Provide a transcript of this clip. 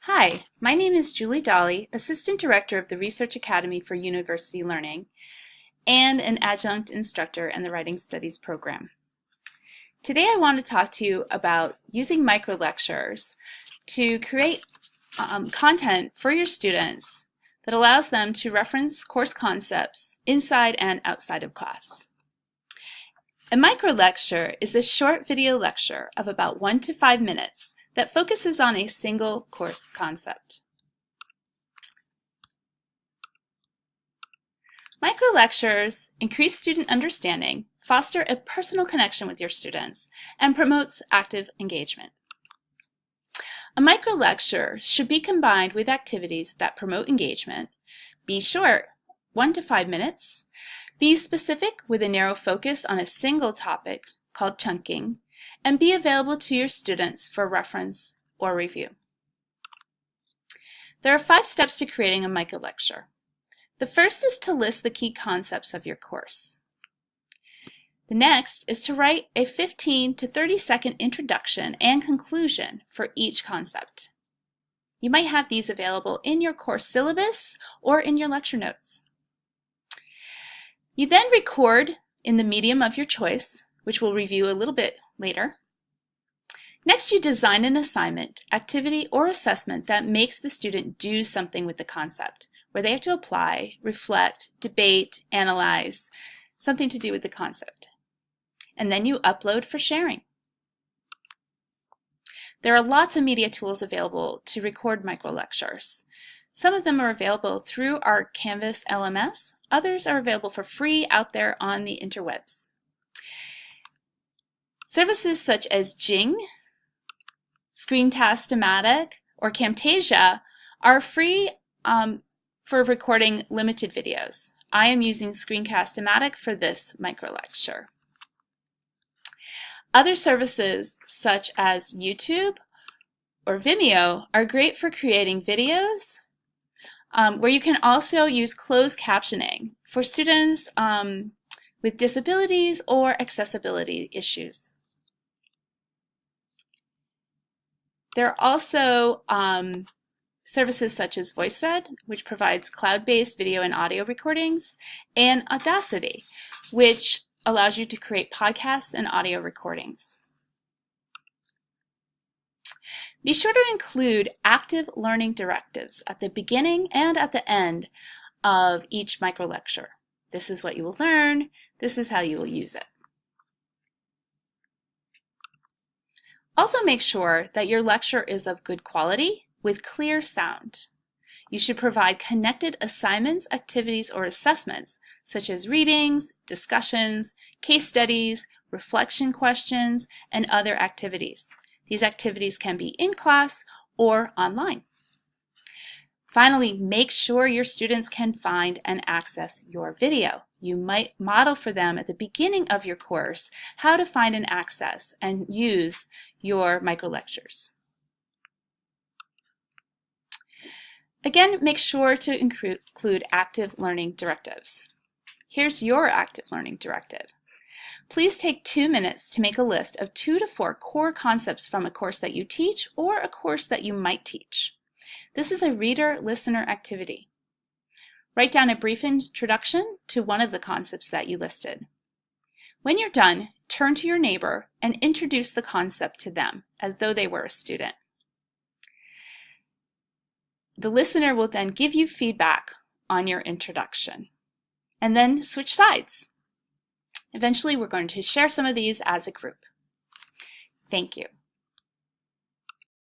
Hi, my name is Julie Dolly, Assistant Director of the Research Academy for University Learning and an adjunct instructor in the Writing Studies program. Today I want to talk to you about using microlectures to create um, content for your students that allows them to reference course concepts inside and outside of class. A microlecture is a short video lecture of about one to five minutes that focuses on a single course concept. Microlectures increase student understanding, foster a personal connection with your students, and promotes active engagement. A microlecture should be combined with activities that promote engagement, be short, one to five minutes, be specific with a narrow focus on a single topic called chunking, and be available to your students for reference or review. There are five steps to creating a microlecture. The first is to list the key concepts of your course. The next is to write a 15 to 30 second introduction and conclusion for each concept. You might have these available in your course syllabus or in your lecture notes. You then record in the medium of your choice, which we'll review a little bit later. Next, you design an assignment, activity, or assessment that makes the student do something with the concept, where they have to apply, reflect, debate, analyze, something to do with the concept. And then you upload for sharing. There are lots of media tools available to record microlectures. Some of them are available through our Canvas LMS. Others are available for free out there on the interwebs. Services such as Jing, Screencast-O-Matic, or Camtasia are free um, for recording limited videos. I am using Screencast-O-Matic for this microlecture. Other services such as YouTube or Vimeo are great for creating videos um, where you can also use closed captioning for students um, with disabilities or accessibility issues. There are also um, services such as VoiceThread, which provides cloud-based video and audio recordings, and Audacity, which allows you to create podcasts and audio recordings. Be sure to include active learning directives at the beginning and at the end of each microlecture. This is what you will learn. This is how you will use it. Also make sure that your lecture is of good quality with clear sound. You should provide connected assignments, activities, or assessments, such as readings, discussions, case studies, reflection questions, and other activities. These activities can be in class or online. Finally, make sure your students can find and access your video. You might model for them at the beginning of your course how to find and access and use your microlectures. Again, make sure to include active learning directives. Here's your active learning directive. Please take two minutes to make a list of two to four core concepts from a course that you teach or a course that you might teach. This is a reader-listener activity. Write down a brief introduction to one of the concepts that you listed. When you're done, turn to your neighbor and introduce the concept to them as though they were a student. The listener will then give you feedback on your introduction and then switch sides. Eventually, we're going to share some of these as a group. Thank you.